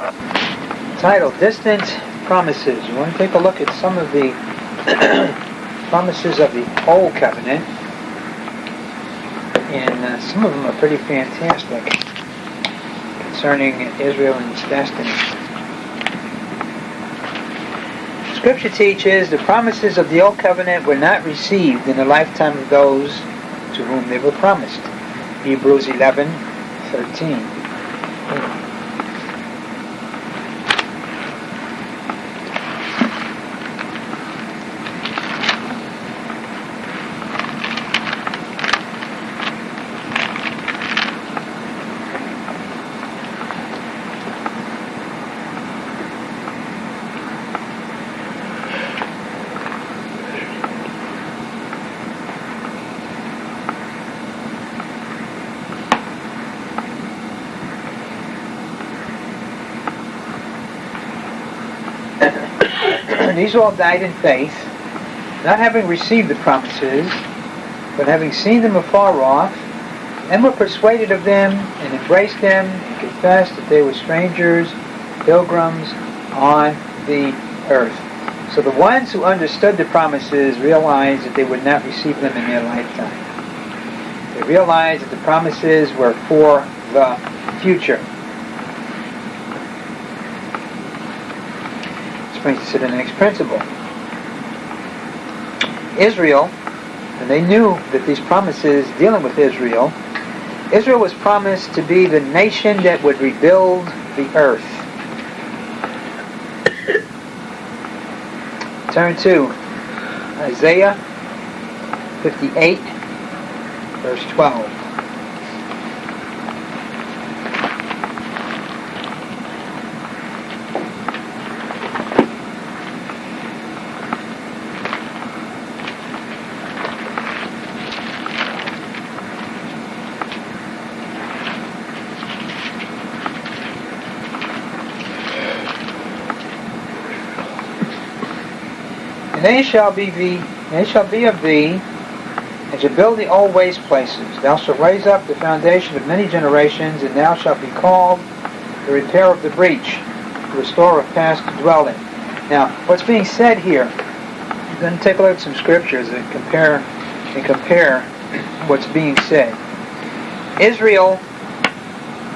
Title, Distant Promises. You want to take a look at some of the promises of the Old Covenant. And uh, some of them are pretty fantastic concerning Israel and its destiny. Scripture teaches the promises of the Old Covenant were not received in the lifetime of those to whom they were promised. Hebrews 11, 13. These all died in faith, not having received the promises, but having seen them afar off, and were persuaded of them, and embraced them, and confessed that they were strangers, pilgrims on the earth. So the ones who understood the promises realized that they would not receive them in their lifetime. They realized that the promises were for the future. Brings us to the next principle. Israel, and they knew that these promises dealing with Israel, Israel was promised to be the nation that would rebuild the earth. Turn to Isaiah 58, verse 12. And they shall be thee, they shall be of thee, and shall build the old waste places. Thou shalt raise up the foundation of many generations, and thou shalt be called the repair of the breach, the restorer of past dwelling. Now, what's being said here, then take a look at some scriptures and compare and compare what's being said. Israel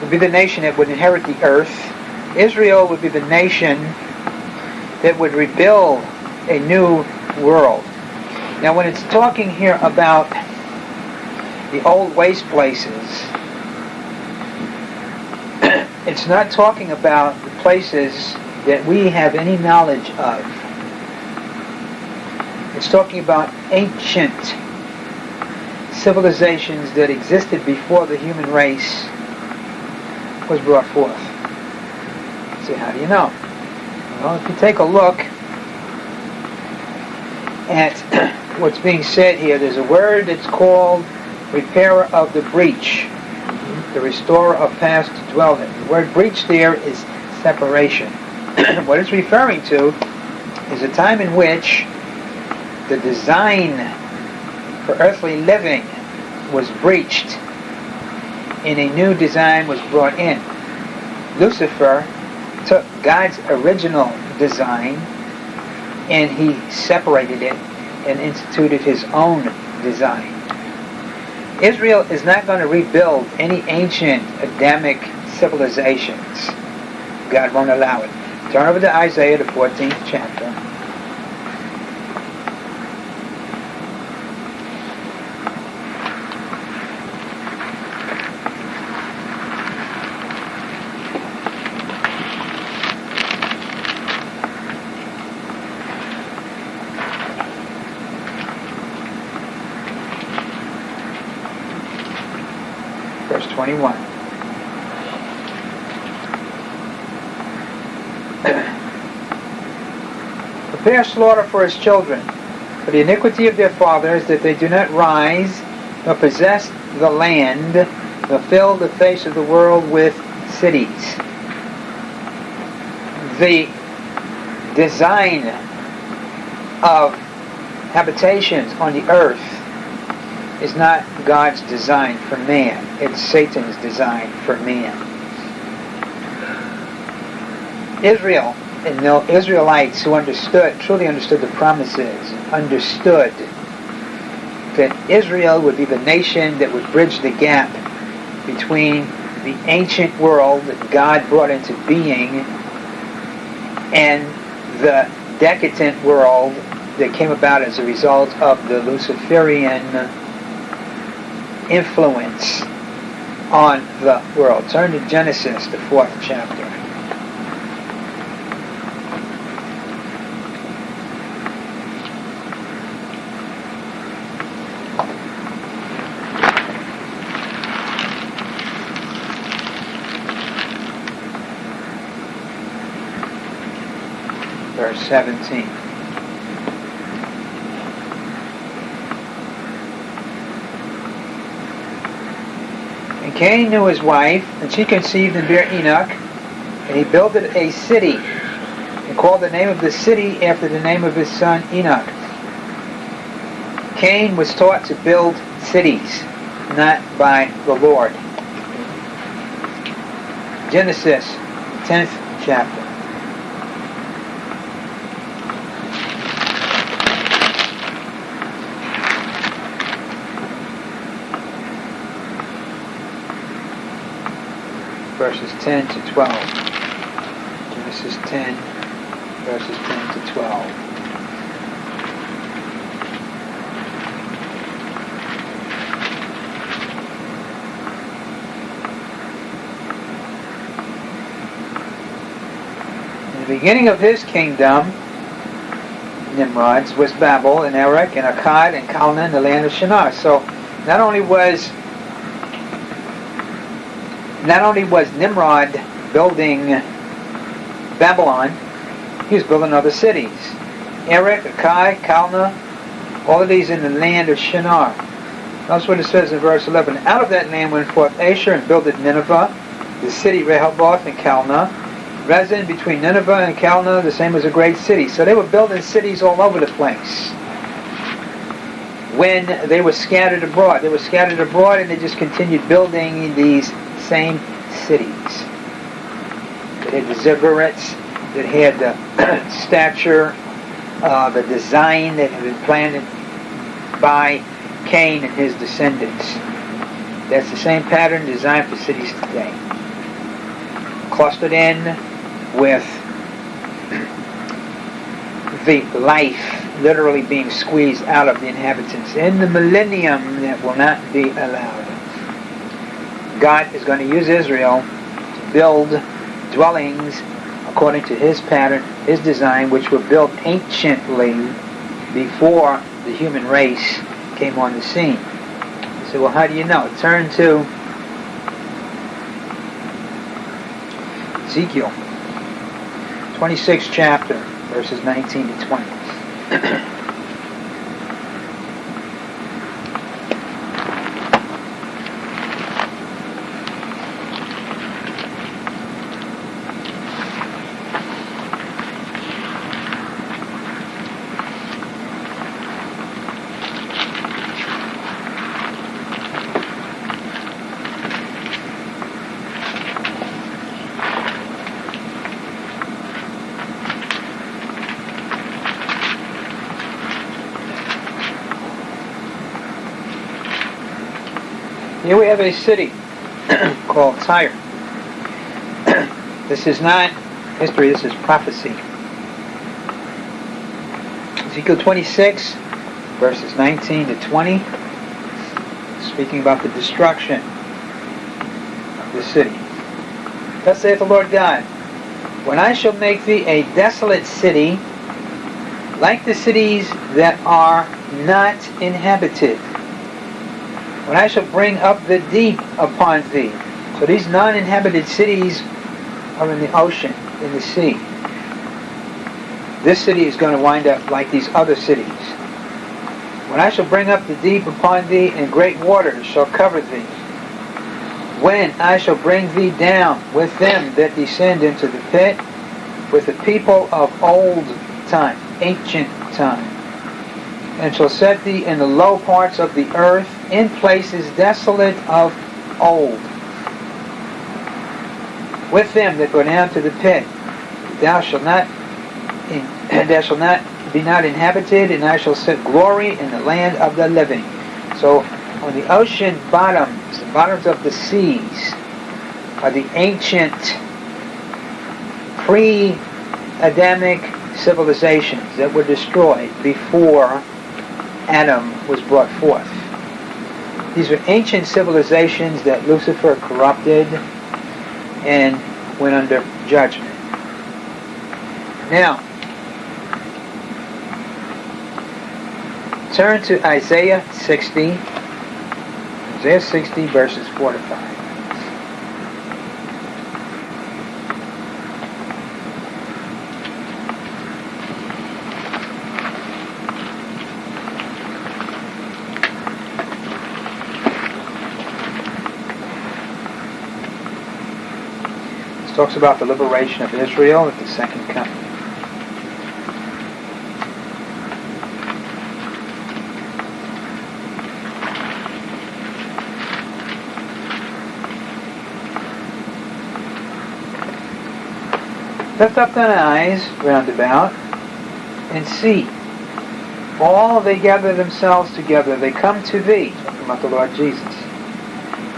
would be the nation that would inherit the earth. Israel would be the nation that would rebuild a new world. Now, when it's talking here about the old waste places, it's not talking about the places that we have any knowledge of. It's talking about ancient civilizations that existed before the human race was brought forth. See, how do you know? Well, if you take a look at what's being said here. There's a word that's called repairer of the breach, the restorer of past dwelling. The word breach there is separation. what it's referring to is a time in which the design for earthly living was breached and a new design was brought in. Lucifer took God's original design and he separated it and instituted his own design. Israel is not going to rebuild any ancient Adamic civilizations. God won't allow it. Turn over to Isaiah, the 14th chapter. Prepare slaughter for his children, for the iniquity of their fathers, that they do not rise, nor possess the land, nor fill the face of the world with cities. The design of habitations on the earth is not God's design for man. It's Satan's design for man. Israel and the Israelites who understood, truly understood the promises, understood that Israel would be the nation that would bridge the gap between the ancient world that God brought into being and the decadent world that came about as a result of the Luciferian influence on the world. Turn to Genesis, the fourth chapter. Verse 17. Cain knew his wife, and she conceived and bare Enoch, and he builded a city, and called the name of the city after the name of his son Enoch. Cain was taught to build cities, not by the Lord. Genesis, 10th chapter. verses 10 to 12. Genesis 10, verses 10 to 12. In the beginning of his kingdom, Nimrod's, was Babel and Erech and Akkad and Calneh the land of Shinar. So not only was not only was Nimrod building Babylon, he was building other cities. Erech, Akkad, Calneh, all of these in the land of Shinar. That's what it says in verse 11. Out of that land went forth Asshur and builded Nineveh, the city Rehoboth and Calneh. Resident between Nineveh and Calneh, the same as a great city. So they were building cities all over the place. When they were scattered abroad, they were scattered abroad and they just continued building these same cities. That had ziggurats, that had the stature, uh, the design that had been planted by Cain and his descendants. That's the same pattern designed for cities today. Clustered in with the life literally being squeezed out of the inhabitants. In the millennium, that will not be allowed. God is going to use Israel to build dwellings according to his pattern, his design, which were built anciently before the human race came on the scene. Say, well, how do you know? Turn to Ezekiel, 26th chapter, verses 19 to 20. a city called Tyre. this is not history, this is prophecy. Ezekiel 26, verses 19 to 20, speaking about the destruction of the city. Thus saith the Lord God, When I shall make thee a desolate city, like the cities that are not inhabited, when I shall bring up the deep upon thee. So these non-inhabited cities are in the ocean, in the sea. This city is going to wind up like these other cities. When I shall bring up the deep upon thee, and great waters shall cover thee. When I shall bring thee down with them that descend into the pit, with the people of old time, ancient time, and shall set thee in the low parts of the earth, in places desolate of old. With them that go down to the pit, thou shalt not, in, thou shalt not be not inhabited, and I shall set glory in the land of the living. So, on the ocean bottoms, the bottoms of the seas, are the ancient pre-Adamic civilizations that were destroyed before Adam was brought forth. These were ancient civilizations that Lucifer corrupted and went under judgment. Now, turn to Isaiah 60, Isaiah 60 verses 4 to 5. Talks about the liberation of Israel at the second coming. Lift up thine eyes round about and see. All they gather themselves together, they come to thee, talking about the Lord Jesus.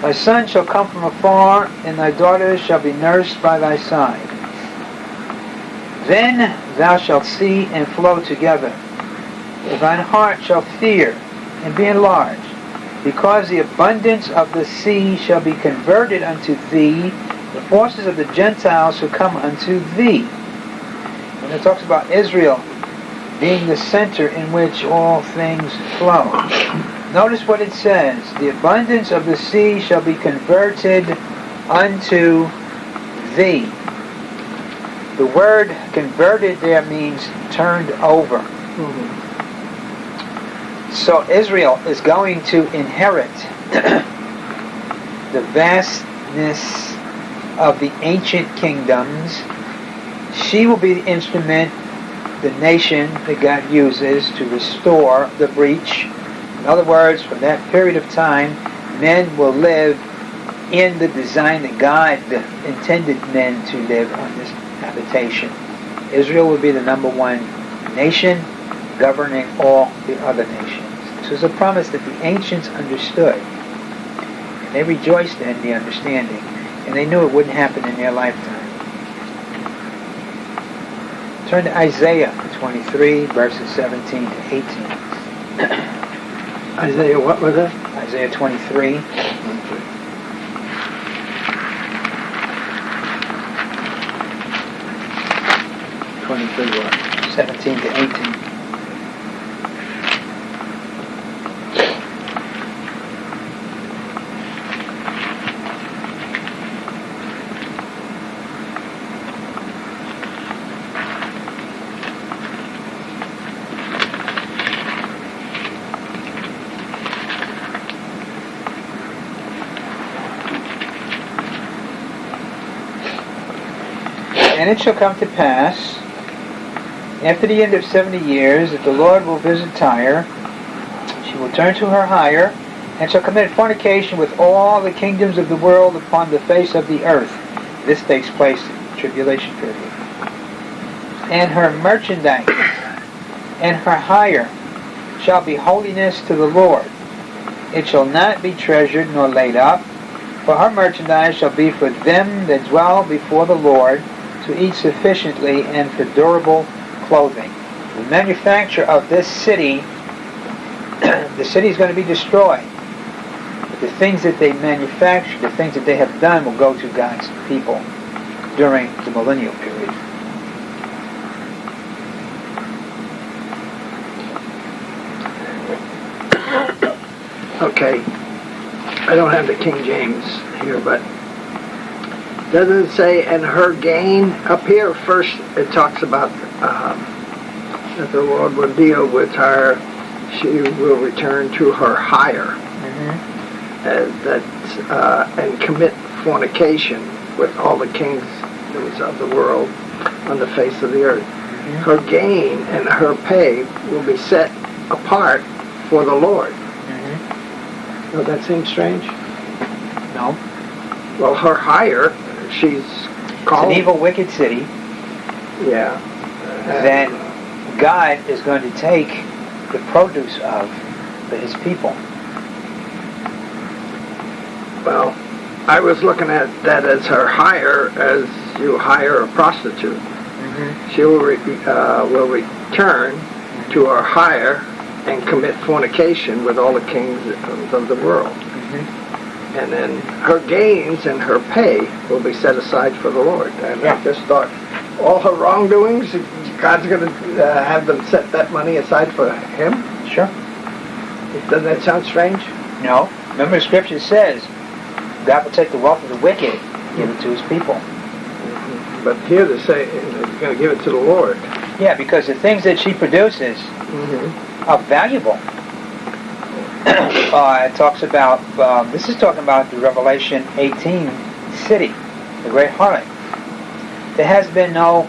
Thy son shall come from afar, and thy daughters shall be nursed by thy side. Then thou shalt see and flow together. And Thine heart shall fear and be enlarged, because the abundance of the sea shall be converted unto thee, the forces of the Gentiles shall come unto thee. When it talks about Israel being the center in which all things flow. Notice what it says. The abundance of the sea shall be converted unto thee. The word converted there means turned over. Mm-hmm. So Israel is going to inherit the vastness of the ancient kingdoms. She will be the instrument, the nation that God uses to restore the breach in other words, from that period of time, men will live in the design that God intended men to live on this habitation. Israel will be the number one nation governing all the other nations. This was a promise that the ancients understood. And they rejoiced in the understanding. And they knew it wouldn't happen in their lifetime. Turn to Isaiah 23, verses 17 to 18. Isaiah, what was it? Isaiah 23. Twenty-three what? 17 to 18. And it shall come to pass, after the end of seventy years, that the Lord will visit Tyre. She will turn to her hire, and shall commit fornication with all the kingdoms of the world upon the face of the earth. This takes place in the tribulation period. And her merchandise and her hire shall be holiness to the Lord. It shall not be treasured nor laid up, for her merchandise shall be for them that dwell before the Lord, to eat sufficiently and for durable clothing. The manufacture of this city, the city is going to be destroyed. But the things that they manufacture, the things that they have done will go to God's people during the millennial period. Okay. I don't have the King James here, but doesn't say and her gain up here first it talks about um, that the lord will deal with her. She will return to her hire mm-hmm. and that uh, and commit fornication with all the kings of the world on the face of the earth. Mm-hmm. her gain and her pay will be set apart for the lord. Mm-hmm. Does that seem strange? No. Well her hire she's called. It's an evil, wicked city. Yeah. that God is going to take the produce of his people. Well, I was looking at that as her hire, as you hire a prostitute. Mm-hmm. She will, re, uh, will return to her hire and commit fornication with all the kings of the world. Mm-hmm. And then her gains and her pay will be set aside for the Lord. And Yeah. I just thought, all her wrongdoings, God's going to uh, have them set that money aside for him? Sure. Doesn't that sound strange? No. Remember, the scripture says God will take the wealth of the wicked and give it to his people. But here they say he's going to give it to the Lord. Yeah, because the things that she produces Mm-hmm. are valuable. Uh, it talks about, um, this is talking about the Revelation 18 city, the great harlot. There has been no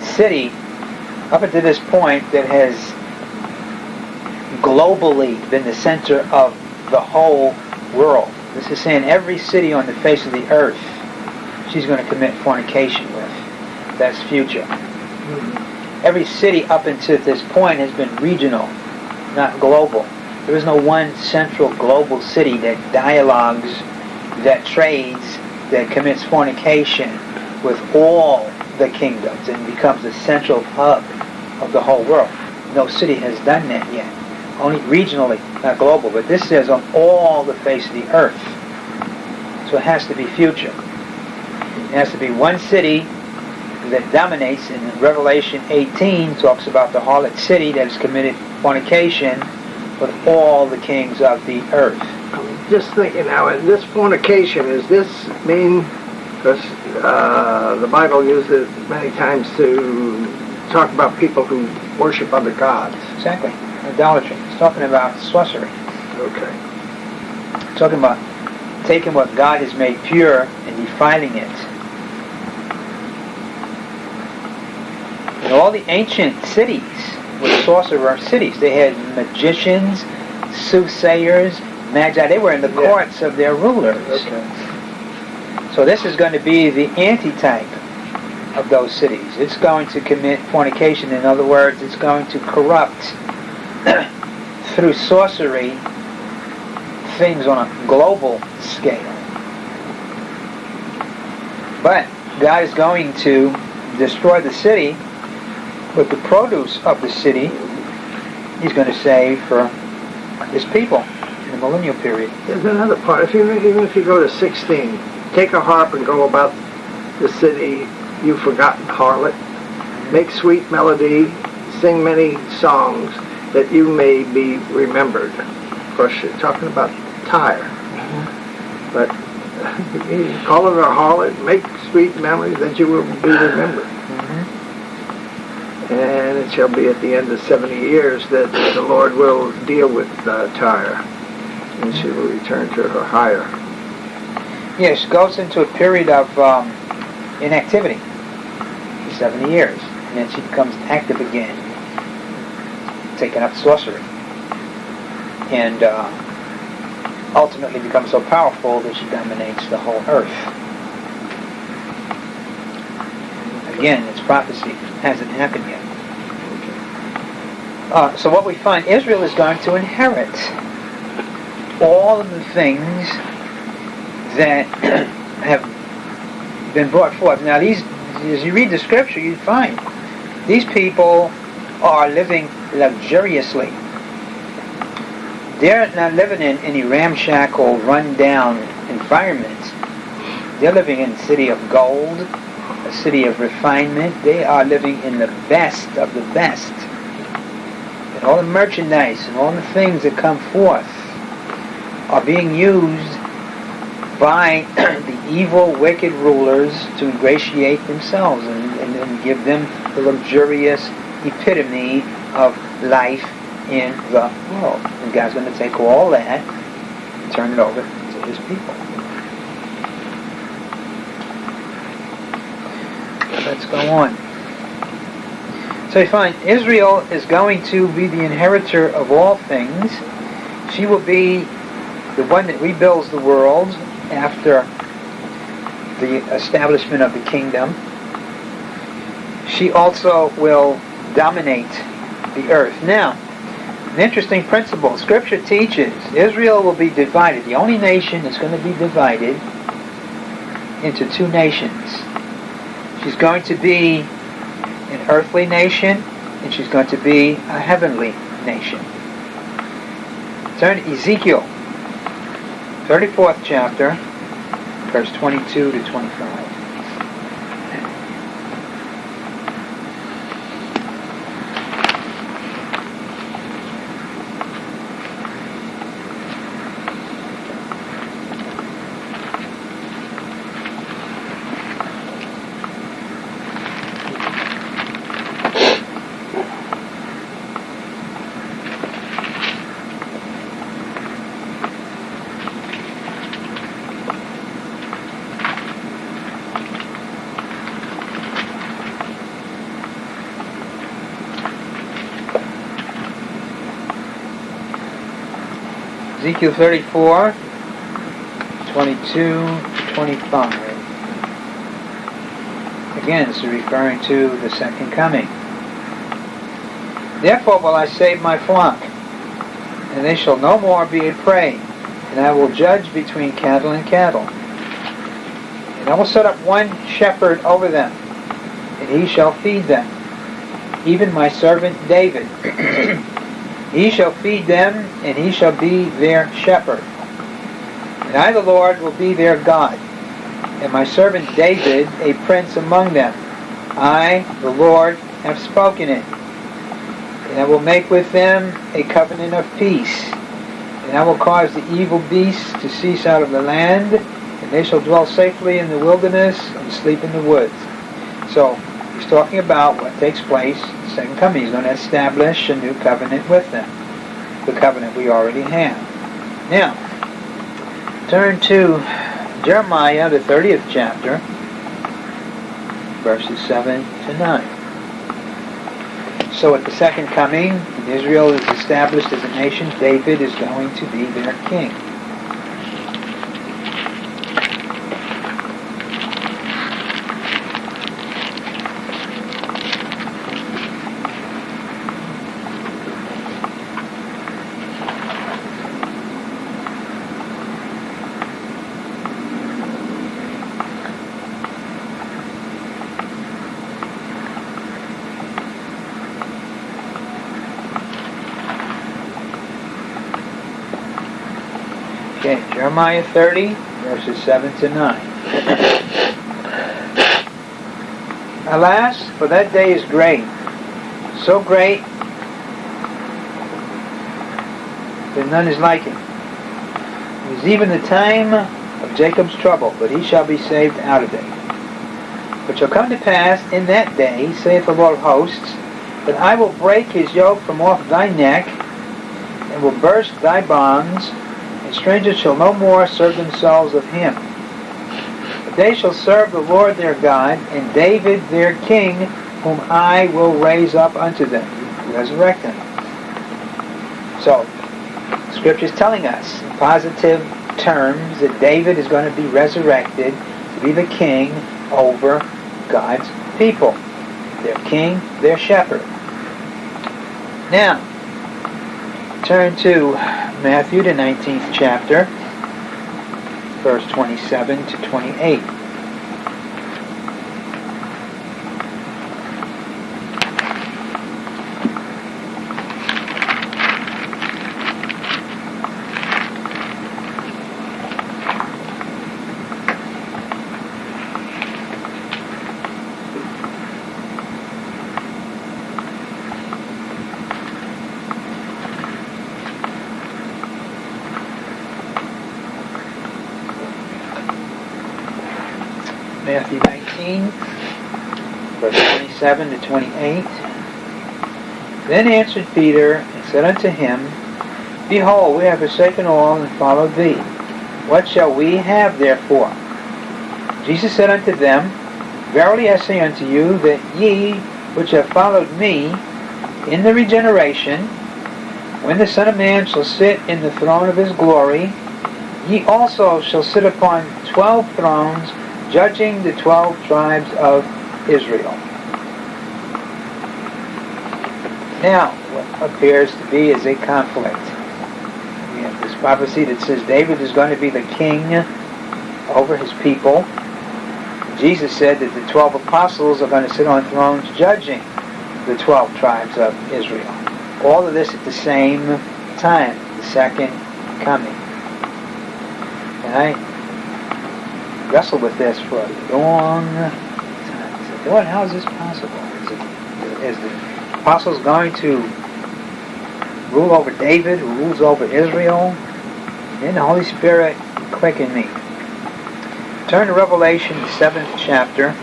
city up until this point that has globally been the center of the whole world. This is saying every city on the face of the earth she's going to commit fornication with. That's future. Every city up until this point has been regional, not global. There is no one central global city that dialogues, that trades, that commits fornication with all the kingdoms and becomes the central hub of the whole world. No city has done that yet. Only regionally, not global. But this says on all the face of the earth. So it has to be future. It has to be one city that dominates in Revelation 18 talks about the harlot city that has committed fornication with all the kings of the earth. I'm just thinking now, in this fornication, is this mean, because uh, the Bible uses it many times to talk about people who worship other gods. Exactly. Idolatry. It's talking about sorcery. Okay. It's talking about taking what God has made pure and defiling it. In all the ancient cities were sorcerer cities. They had magicians, soothsayers, magi. They were in the Yeah. courts of their rulers. Okay. So this is going to be the antitype of those cities. It's going to commit fornication. In other words, it's going to corrupt through sorcery things on a global scale. But God is going to destroy the city with the produce of the city. He's going to save for his people in the millennial period. There's another part. If you, even if you go to 16, take a harp and go about the city, you forgotten harlot. Make sweet melody, sing many songs, that you may be remembered. Of course, you're talking about Tyre. But call it a harlot, make sweet memories, that you will be remembered. And it shall be at the end of 70 years that the Lord will deal with uh, Tyre, and she will return to her hire. Yes, goes into a period of um, inactivity for 70 years. And then she becomes active again, taking up sorcery. And uh, ultimately becomes so powerful that she dominates the whole earth. Again, it's prophecy. Hasn't happened yet. Uh, so what we find, Israel is going to inherit all of the things that have been brought forth. Now, these, as you read the scripture, you find these people are living luxuriously. They're not living in any ramshackle, run-down environments. They're living in a city of gold, a city of refinement. They are living in the best of the best. And all the merchandise and all the things that come forth are being used by the evil, wicked rulers to ingratiate themselves and, and, and give them the luxurious epitome of life in the world. And God's going to take all that and turn it over to His people. Let's go on. So you find Israel is going to be the inheritor of all things. She will be the one that rebuilds the world after the establishment of the kingdom. she also will dominate the earth. Now, an interesting principle. Scripture teaches Israel will be divided. The only nation that's going to be divided into two nations. She's going to be an earthly nation, and she's going to be a heavenly nation. Turn to Ezekiel, 34th chapter, verse 22 to 25. Ezekiel 34, 22 to 25. Again, this is referring to the second coming. Therefore will I save my flock, and they shall no more be a prey, and I will judge between cattle and cattle. And I will set up one shepherd over them, and he shall feed them, even my servant David. He shall feed them, and he shall be their shepherd. And I, the Lord, will be their God, and my servant David a prince among them. I, the Lord, have spoken it. And I will make with them a covenant of peace. And I will cause the evil beasts to cease out of the land, and they shall dwell safely in the wilderness and sleep in the woods. So, he's talking about what takes place second coming. He's going to establish a new covenant with them. The covenant we already have. Now, turn to Jeremiah, the 30th chapter, verses 7 to 9. So at the second coming, Israel is established as a nation. David is going to be their king. Jeremiah 30, verses 7 to 9. Alas, for that day is great, so great that none is like it. It is even the time of Jacob's trouble, but he shall be saved out of it. But shall come to pass in that day, saith the Lord of hosts, that I will break his yoke from off thy neck, and will burst thy bonds, strangers shall no more serve themselves of him. But they shall serve the Lord their God, and David their king, whom I will raise up unto them, resurrect them. So, Scripture is telling us in positive terms that David is going to be resurrected to be the king over God's people. Their king, their shepherd. Now, turn to Matthew, the 19th chapter, verse 27 to 28. Matthew 19, verse 27 to 28. Then answered Peter and said unto him, Behold, we have forsaken all and followed thee. What shall we have therefore? Jesus said unto them, Verily I say unto you, that ye which have followed me in the regeneration, when the Son of Man shall sit in the throne of his glory, ye also shall sit upon twelve thrones, judging the twelve tribes of Israel. Now, what appears to be is a conflict. We have this prophecy that says David is going to be the king over his people. Jesus said that the 12 apostles are going to sit on thrones judging the 12 tribes of Israel. All of this at the same time, the second coming. And I wrestled with this for a long time. I said, Lord, how is this possible? Is, it, is apostles going to rule over David, who rules over Israel? Then the Holy Spirit quickened me. Turn to Revelation, the seventh chapter.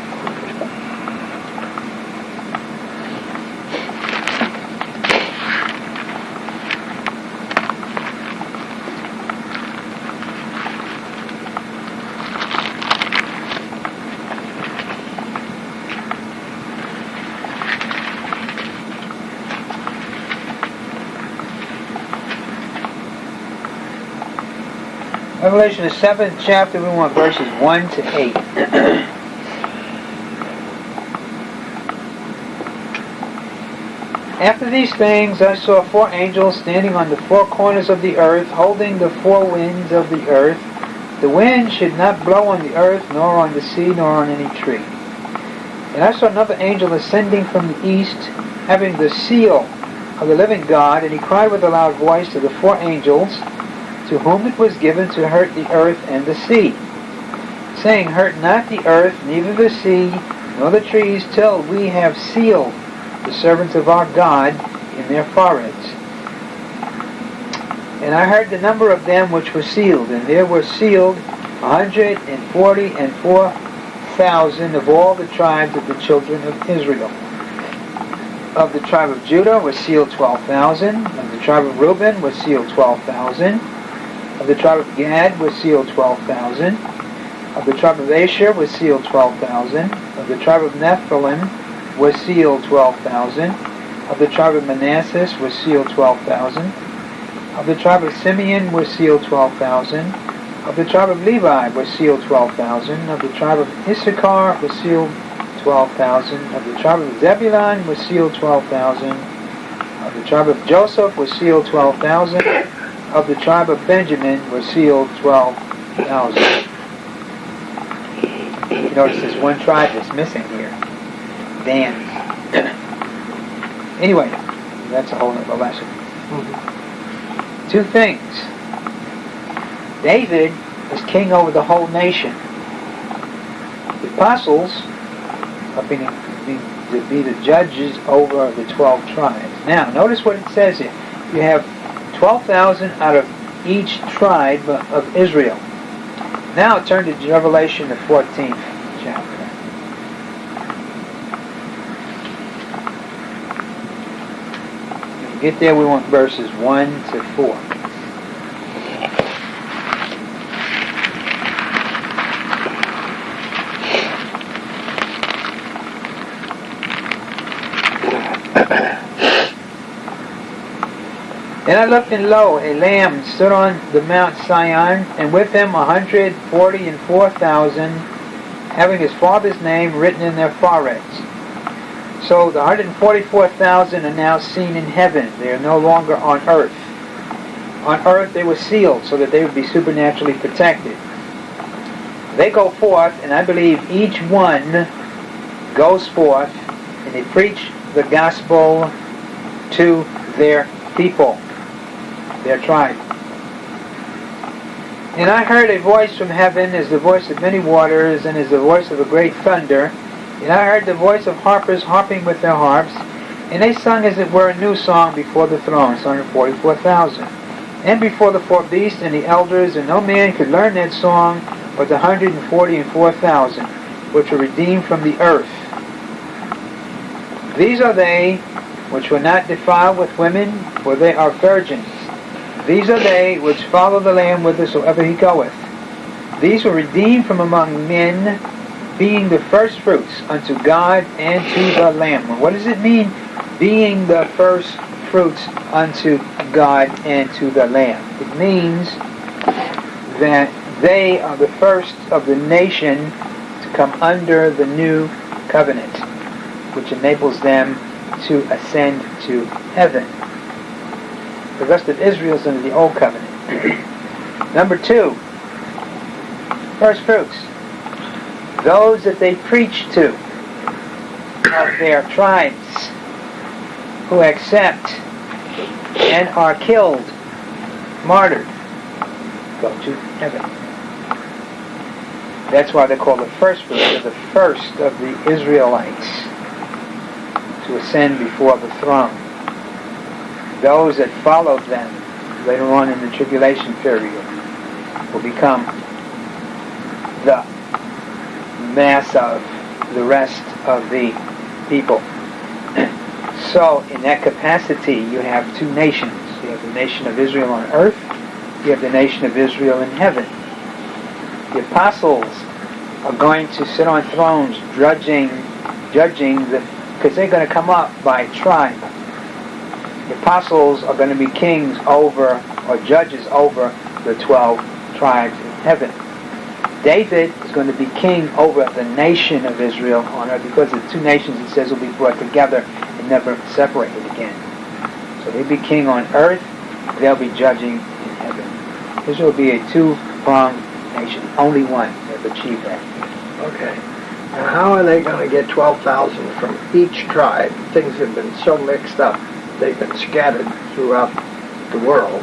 Revelation, the seventh chapter, we want verses 1 to 8. After these things, I saw four angels standing on the four corners of the earth, holding the four winds of the earth. The wind should not blow on the earth, nor on the sea, nor on any tree. And I saw another angel ascending from the east, having the seal of the living God, and he cried with a loud voice to the four angels, to whom it was given to hurt the earth and the sea, saying, Hurt not the earth, neither the sea, nor the trees, till we have sealed the servants of our God in their foreheads. And I heard the number of them which were sealed, and there were sealed a hundred and forty and four thousand of all the tribes of the children of Israel. Of the tribe of Judah was sealed twelve thousand. Of the tribe of Reuben was sealed twelve thousand. Of the tribe of Gad was sealed 12,000. Of the tribe of Asher was sealed 12,000. Of the tribe of Nephthalim was sealed 12,000. Of the tribe of Manasseh was sealed 12,000. Of the tribe of Simeon was sealed 12,000. Of the tribe of Levi was sealed 12,000. Of the tribe of Issachar was sealed 12,000. Of the tribe of Zebulun was sealed 12,000. Of the tribe of Joseph was sealed 12,000 of the tribe of Benjamin were sealed 12,000. You notice there's one tribe that's missing here. Dan. anyway, that's a whole other lesson. Mm-hmm. Two things. David is king over the whole nation. The apostles are being, being to be the judges over the 12 tribes. Now, notice what it says here. You have 12,000 out of each tribe of Israel. Now turn to Revelation, the 14th chapter. get there, we want verses 1 to 4. Then I looked, and lo, a lamb stood on the Mount Sion, and with him a hundred forty and four thousand, having his father's name written in their foreheads. So the 144,000 are now seen in heaven. They are no longer on earth. On earth they were sealed so that they would be supernaturally protected. They go forth, and I believe each one goes forth, and they preach the gospel to their people their tribe. And I heard a voice from heaven as the voice of many waters and as the voice of a great thunder. And I heard the voice of harpers harping with their harps. And they sung as it were a new song before the throne, 144,000. And before the four beasts and the elders, and no man could learn that song but the 140 and 4,000, which were redeemed from the earth. These are they which were not defiled with women, for they are virgins. These are they which follow the Lamb whithersoever he goeth. These were redeemed from among men, being the first fruits unto God and to the Lamb. What does it mean, being the first fruits unto God and to the Lamb? It means that they are the first of the nation to come under the new covenant, which enables them to ascend to heaven. The rest of Israel is under the old covenant. Number two, first fruits. Those that they preach to of their tribes who accept and are killed, martyred, go to heaven. That's why they're called the first fruits. The first of the Israelites to ascend before the throne. Those that followed them later on in the tribulation period will become the mass of the rest of the people. So, in that capacity, you have two nations. You have the nation of Israel on earth, you have the nation of Israel in heaven. The apostles are going to sit on thrones judging, judging the, because they're going to come up by tribe. The apostles are going to be kings over, or judges over, the 12 tribes in heaven. David is going to be king over the nation of Israel on earth because the two nations, it says, will be brought together and never separated again. So he'll be king on earth, they'll be judging in heaven. Israel will be a two-pronged nation, only one that achieved that. Okay. Now, how are they going to get 12,000 from each tribe? Things have been so mixed up. They've been scattered throughout the world.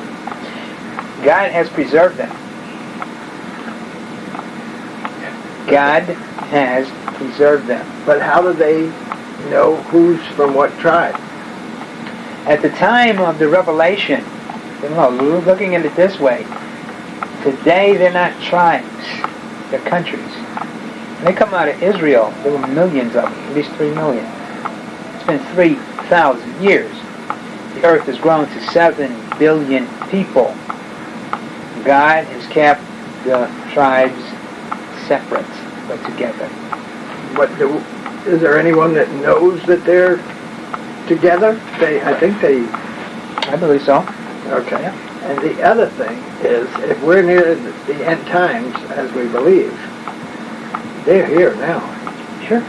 God has preserved them. God has preserved them. But how do they know who's from what tribe? At the time of the revelation, you know, looking at it this way, today they're not tribes, they're countries. When they come out of Israel, there were millions of them, at least three million. It's been 3,000 years. The earth has grown to 7 billion people. God has kept the tribes separate but together. But do, is there anyone that knows that they're together? They, I think they. I believe so. Okay. Yeah. And the other thing is, if we're near the end times, as we believe, they're here now. Sure.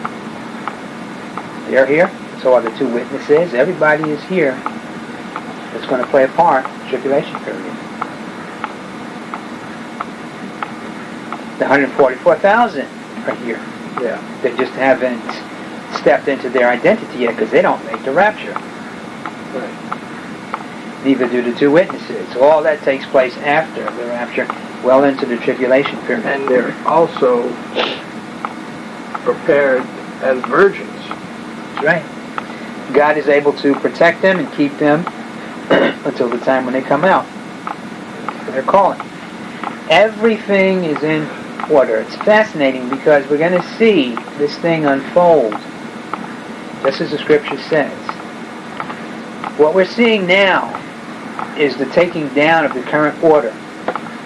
They're here. So are the two witnesses. Everybody is here that's going to play a part in the tribulation period. The 144,000 are here. Yeah. They just haven't stepped into their identity yet because they don't make the rapture. Right. Neither do the two witnesses. All that takes place after the rapture, well into the tribulation period. And they're also prepared as virgins. That's right. God is able to protect them and keep them until the time when they come out. They're calling. Everything is in order. It's fascinating because we're going to see this thing unfold, just as the scripture says. What we're seeing now is the taking down of the current order.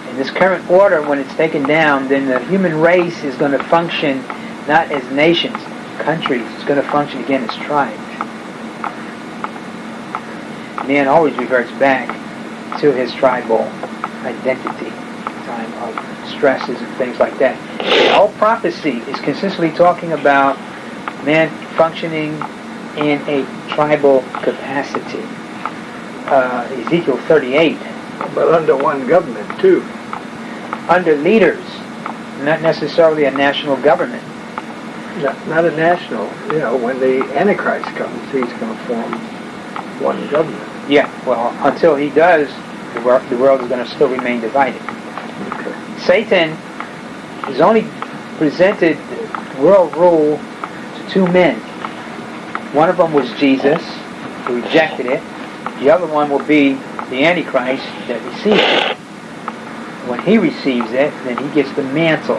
In this current order, when it's taken down, then the human race is going to function not as nations, countries. It's going to function again as tribes. Man always reverts back to his tribal identity, time of stresses and things like that. The whole prophecy is consistently talking about man functioning in a tribal capacity. Uh, Ezekiel 38. But under one government, too. Under leaders, not necessarily a national government. Not, not a national. You know, when the Antichrist comes, he's going to form one government. Yeah, well, until he does, the, wor- the world is going to still remain divided. Okay. Satan has only presented world rule to two men. One of them was Jesus, who rejected it. The other one will be the Antichrist that receives it. When he receives it, then he gets the mantle.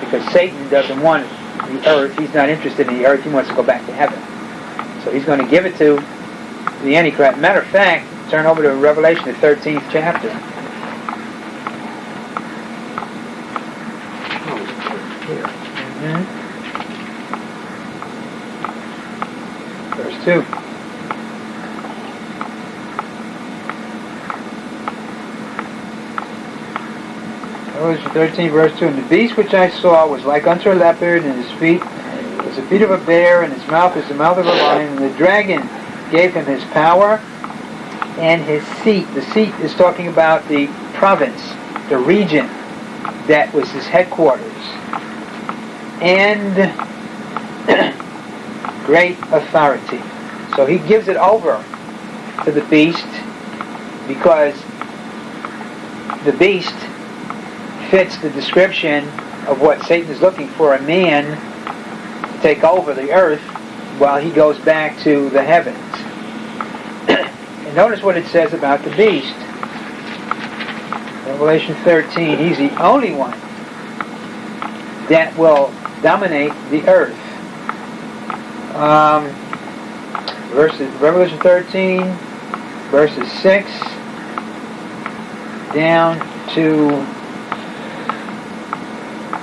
Because Satan doesn't want the earth. He's not interested in the earth. He wants to go back to heaven. So he's going to give it to the Antichrist. Matter of fact, turn over to Revelation, the 13th chapter. Mhm. Verse 2. Revelation 13, verse 2. And the beast which I saw was like unto a leopard, and his feet was the feet of a bear, and his mouth is the mouth of a lion, and the dragon gave him his power and his seat. The seat is talking about the province, the region that was his headquarters. And great authority. So he gives it over to the beast because the beast fits the description of what Satan is looking for a man to take over the earth while he goes back to the heavens. and notice what it says about the beast. Revelation 13, he's the only one that will dominate the earth. Um, verses, Revelation 13, verses 6 down to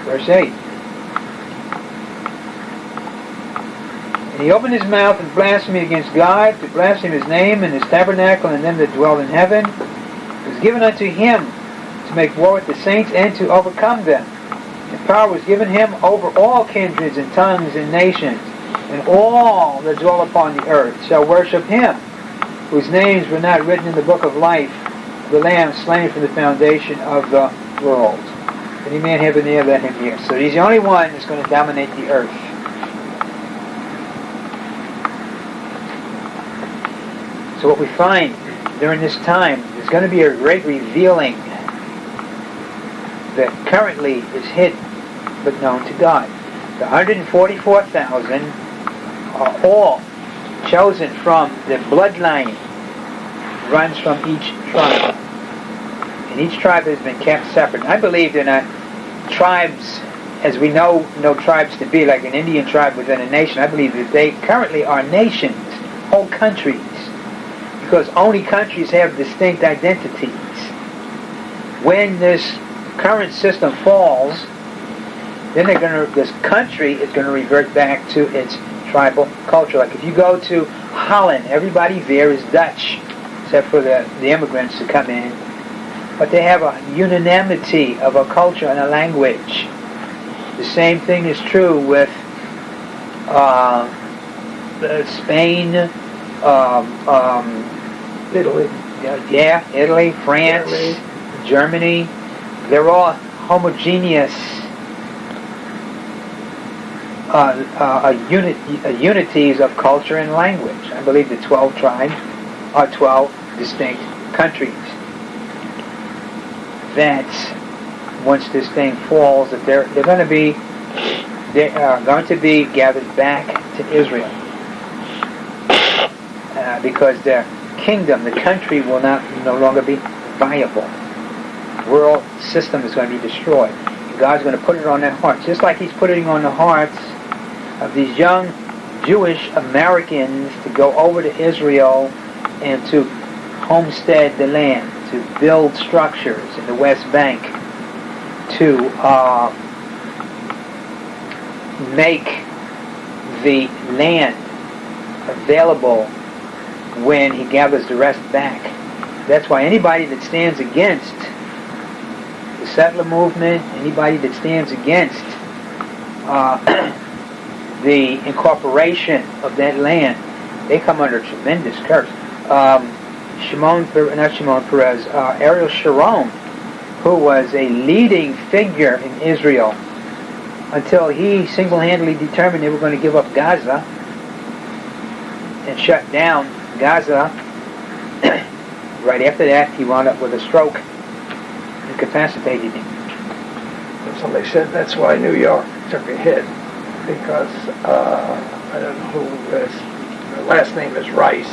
verse 8. He opened his mouth and blasphemed against God, to blaspheme his name and his tabernacle and them that dwell in heaven. It was given unto him to make war with the saints and to overcome them. And power was given him over all kindreds and tongues and nations, and all that dwell upon the earth shall worship him, whose names were not written in the book of life, the Lamb slain from the foundation of the world. Any man have an ear, let him hear. So he's the only one that's going to dominate the earth. So what we find during this time is going to be a great revealing that currently is hidden but known to God. The 144,000 are all chosen from the bloodline runs from each tribe. And each tribe has been kept separate. I believe they're not tribes as we know no tribes to be, like an Indian tribe within a nation. I believe that they currently are nations, whole countries, because only countries have distinct identities. When this current system falls, then they're going to, this country is going to revert back to its tribal culture. Like if you go to Holland, everybody there is Dutch, except for the, the immigrants who come in. But they have a unanimity of a culture and a language. The same thing is true with uh, Spain, um, um, Italy. yeah, Italy, France, Italy. Germany. They're all homogeneous uh, uh, unit, uh, unities of culture and language. I believe the 12 tribes are 12 distinct countries. That once this thing falls, that they're, they're going to be they are going to be gathered back to Israel uh, because their kingdom, the country, will not no longer be viable. The World system is going to be destroyed. God's going to put it on their hearts, just like He's putting on the hearts of these young Jewish Americans to go over to Israel and to homestead the land, to build structures in the West Bank, to uh, make the land available when he gathers the rest back. That's why anybody that stands against the settler movement, anybody that stands against uh, the incorporation of that land, they come under tremendous curse. Um, Shimon, not Shimon Peres, uh, Ariel Sharon, who was a leading figure in Israel until he single-handedly determined they were going to give up Gaza and shut down Gaza. right after that, he wound up with a stroke, incapacitated somebody said that's why New York took a hit because uh, I don't know who his last name is Rice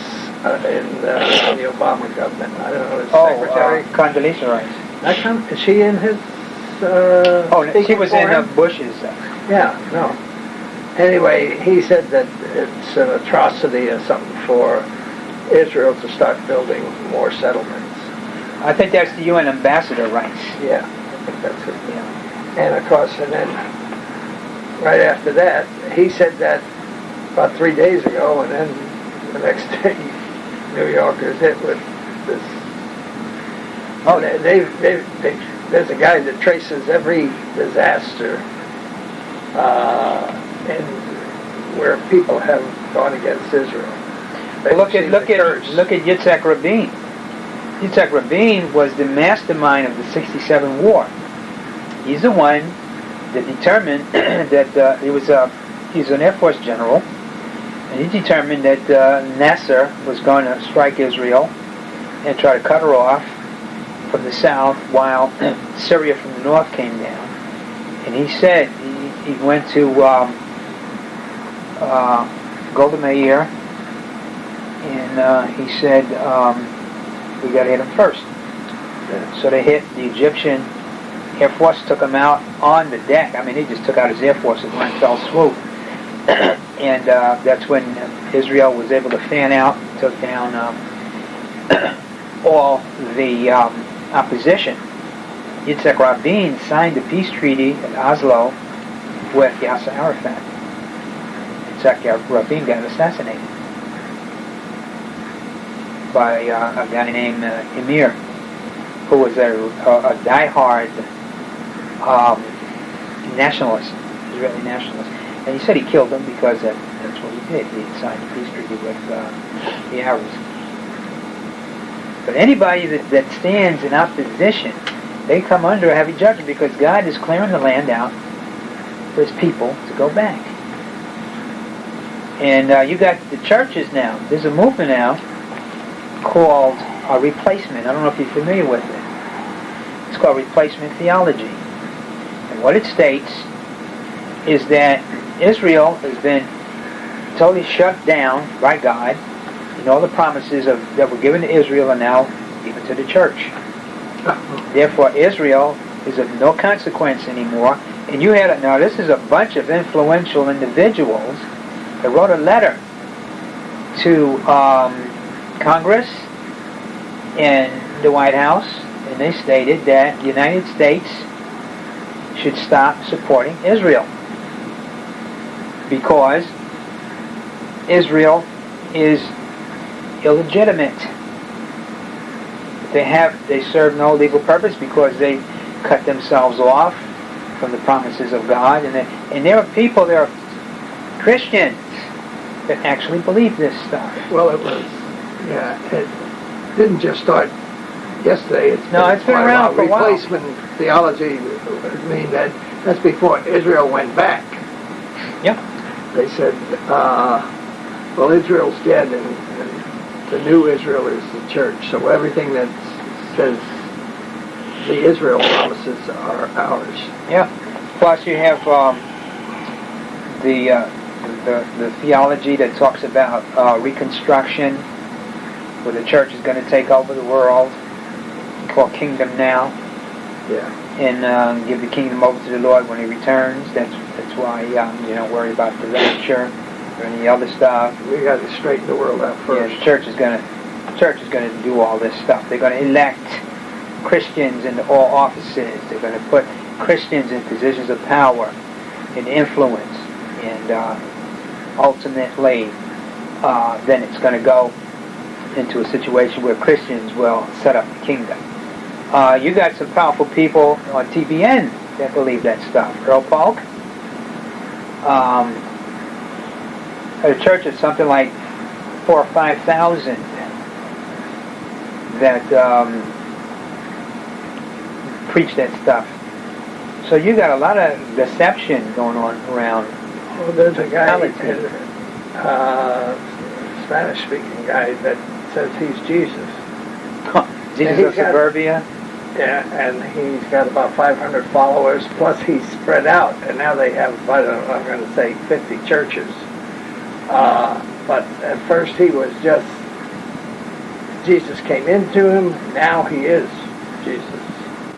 uh, in, uh, in the Obama government. I don't know his Oh, secretary. uh, Condoleezza Rice. That com- is she in his? Uh, Oh, she was in uh, him? Bush's. Uh, Yeah, no. Anyway, he said that it's an atrocity or something for Israel to start building more settlements. I think that's the UN ambassador Rice. Yeah, I think that's it. Yeah. And of course, and then right after that, he said that about three days ago, and then the next day, New York Yorkers hit with this. Oh, they, they, they, they, there's a guy that traces every disaster uh, and where people have gone against Israel. They Look at look at curse. look at Yitzhak Rabin. Yitzhak Rabin was the mastermind of the '67 war. He's the one that determined that uh, he was a he's an Air Force general, and he determined that uh, Nasser was going to strike Israel and try to cut her off from the south, while Syria from the north came down. And he said he, he went to um, uh, Golda Meir and uh, he said, um, we got to hit him first. So they hit the Egyptian Air Force, took him out on the deck. I mean, he just took out his Air Force in one fell swoop. and uh, that's when Israel was able to fan out, took down um, all the um, opposition. Yitzhak Rabin signed the peace treaty at Oslo with Yasser Arafat. Yitzhak Rabin got assassinated by uh, a guy named uh, Amir, who was a, a, a diehard um, nationalist, Israeli nationalist. And he said he killed him because that, that's what he did. He signed a peace treaty with uh, the Arabs. But anybody that, that stands in opposition, they come under a heavy judgment because God is clearing the land out for his people to go back. And uh, you got the churches now. There's a movement now called a replacement. I don't know if you're familiar with it. It's called replacement theology. And what it states is that Israel has been totally shut down by God, and all the promises of, that were given to Israel are now given to the church. Therefore, Israel is of no consequence anymore. And you had a, now this is a bunch of influential individuals that wrote a letter to um, Congress and the White House, and they stated that the United States should stop supporting Israel because Israel is illegitimate. They have they serve no legal purpose because they cut themselves off from the promises of God, and they, and there are people, there are Christians that actually believe this stuff. Well, it was, yeah, it didn't just start yesterday. It's No, it's been around for a while. Replacement theology would mean that that's before Israel went back. Yep. They said, uh, well, Israel's dead and, and the new Israel is the church. So everything that says the Israel promises are ours. Yeah. Plus, you have um, the, uh, the the theology that talks about uh, reconstruction, where the church is going to take over the world, called Kingdom Now, Yeah. and um, give the kingdom over to the Lord when He returns. That's that's why um, you don't worry about the rapture or any other stuff. We got to straighten the world out Yeah, first. the church is going to church is going to do all this stuff. They're going to elect Christians into all offices. They're going to put Christians in positions of power and influence, and uh, ultimately, uh, then it's going to go into a situation where Christians will set up the kingdom. Uh, you got some powerful people on TBN that believe that stuff. Earl Paulk. Um, at a church of something like four or five thousand that um, preach that stuff. So you got a lot of deception going on around. Well, there's a guy, uh, Spanish-speaking guy that says he's Jesus. Jesus he's of got- suburbia. Yeah, and he's got about 500 followers. Plus, he's spread out, and now they have, I don't know, I'm going to say 50 churches. Uh, but at first, he was just Jesus came into him. Now he is Jesus.